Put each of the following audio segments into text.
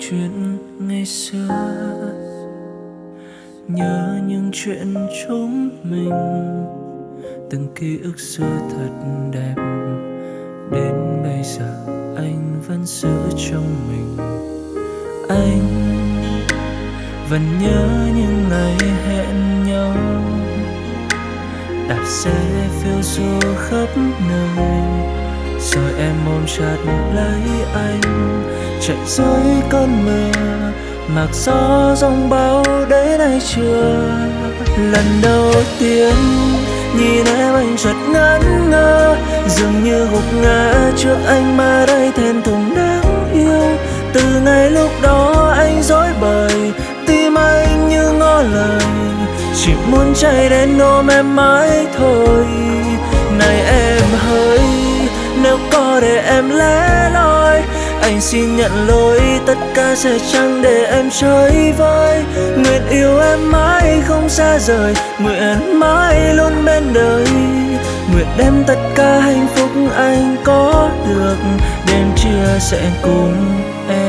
chuyện ngày xưa. Nhớ những chuyện chúng mình, từng ký ức xưa thật đẹp. Đến bây giờ anh vẫn giữ trong mình. Anh vẫn nhớ những ngày hẹn nhau. Đạp xe phiêu du khắp nơi, rồi em ôm chặt lấy anh chạy dưới cơn mưa, mặc gió rông bão đến nay chưa lần đầu tiên nhìn em anh chợt ngẩn ngơ, dường như gục ngã trước anh mà đây thẹn thùng đáng yêu. Từ ngày lúc đó anh dối bời, tim anh như ngỏ lời. Chỉ muốn chạy đến ôm em mãi thôi. Này em hỡi nếu có để em lấy anh xin nhận lỗi, tất cả sẽ chẳng để em chơi vơi nguyện yêu em mãi không xa rời, nguyện mãi luôn bên đời. Nguyện đem tất cả hạnh phúc anh có được đến chia sẻ cùng em.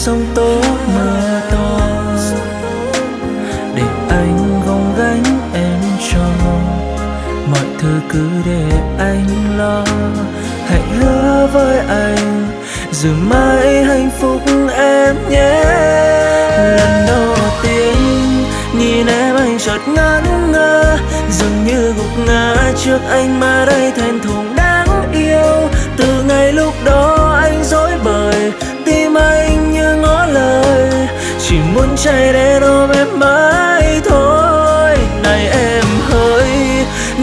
Sông tố mưa to. Để anh gồng gánh em cho. Mọi thứ cứ để anh lo. Hãy hứa với anh giữ mãi hạnh phúc em nhé. Lần đầu tiên nhìn em anh chợt ngẩn ngơ. Dường như gục ngã trước anh mà đây thẹn thùng đáng yêu. Từ ngày lúc đó dối bời, tim anh như ngó lời. Chỉ muốn chạy đến ôm em mãi thôi. Này em hỡi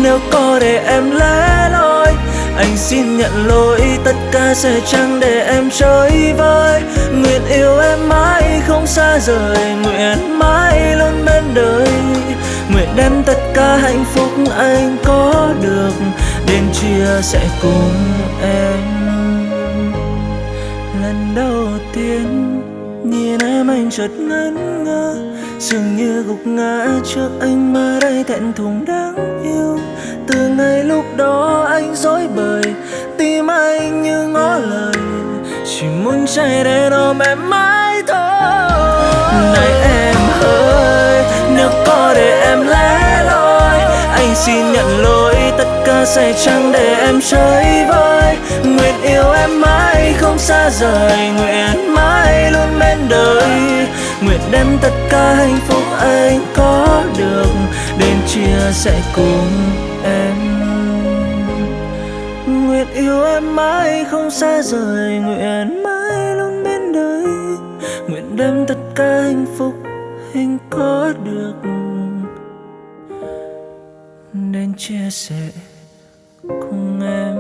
nếu có để em lẻ loi, anh xin nhận lỗi, tất cả sẽ chẳng để em chơi vơi. Nguyện yêu em mãi không xa rời, nguyện mãi luôn bên đời. Nguyện đem tất cả hạnh phúc anh có được đến chia sẻ cùng em. Đầu nhìn em anh chợt ngẩn ngơ. Dường như gục ngã trước anh mà đây thẹn thùng đáng yêu. Từ ngày lúc đó anh dối bời, tim anh như ngó lời. Chỉ muốn chạy đến ôm em mãi thôi. Này em xin nhận lỗi, tất cả sẽ chẳng để em chơi vơi. Nguyện yêu em mãi, không xa rời. Nguyện mãi luôn bên đời. Nguyện đem tất cả hạnh phúc anh có được, đến chia sẻ cùng em. Nguyện yêu em mãi, không xa rời. Nguyện mãi luôn bên đời. Nguyện đem tất cả hạnh phúc anh có được chia sẻ cùng em.